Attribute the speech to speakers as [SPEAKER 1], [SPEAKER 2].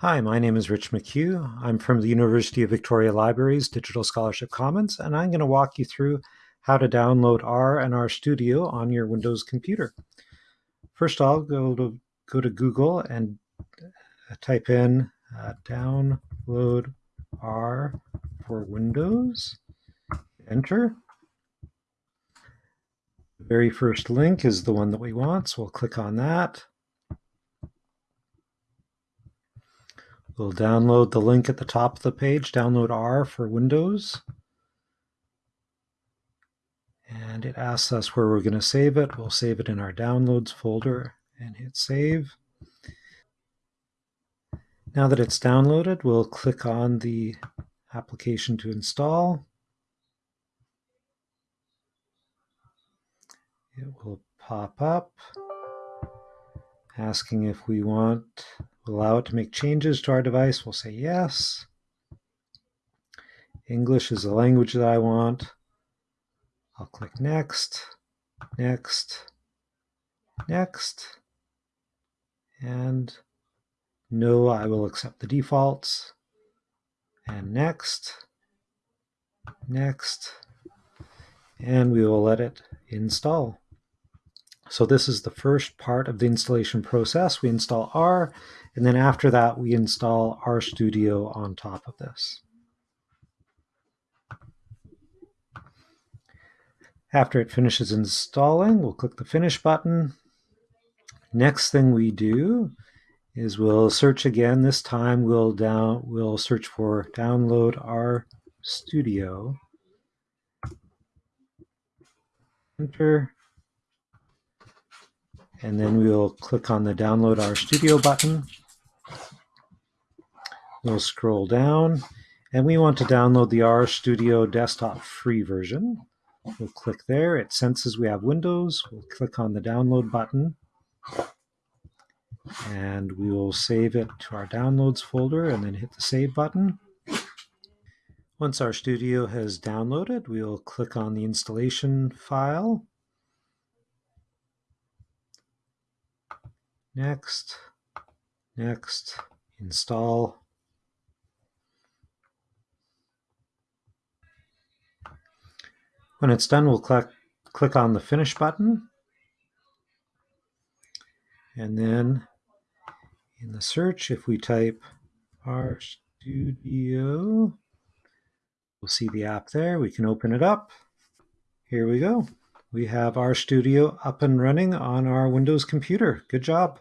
[SPEAKER 1] Hi, my name is Rich McHugh. I'm from the University of Victoria Libraries Digital Scholarship Commons, and I'm going to walk you through how to download R and R Studio on your Windows computer. First, I'll go to go to Google and uh, type in uh, download R for Windows. Enter. The very first link is the one that we want, so we'll click on that. We'll download the link at the top of the page, download R for Windows. And it asks us where we're going to save it. We'll save it in our downloads folder and hit save. Now that it's downloaded, we'll click on the application to install. It will pop up asking if we want allow it to make changes to our device. We'll say yes. English is the language that I want. I'll click next, next, next, and no, I will accept the defaults, and next, next, and we will let it install. So this is the first part of the installation process. We install R, and then after that, we install RStudio on top of this. After it finishes installing, we'll click the Finish button. Next thing we do is we'll search again. This time we'll down we'll search for download RStudio. Enter and then we'll click on the download RStudio button. We'll scroll down and we want to download the RStudio desktop free version. We'll click there. It senses we have Windows. We'll click on the download button and we will save it to our downloads folder and then hit the save button. Once RStudio has downloaded, we'll click on the installation file Next, next, install. When it's done, we'll click, click on the Finish button. And then in the search, if we type RStudio, we'll see the app there. We can open it up. Here we go. We have RStudio up and running on our Windows computer. Good job.